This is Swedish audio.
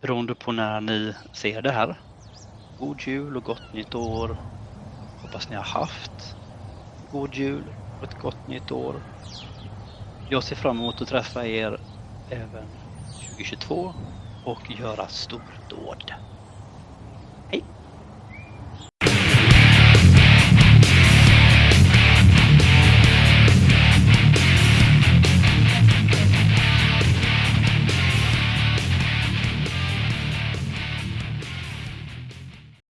beroende på när ni ser det här. God jul och gott nytt år. Hoppas ni har haft god jul och ett gott nytt år. Jag ser fram emot att träffa er även 2022 och göra stordåd.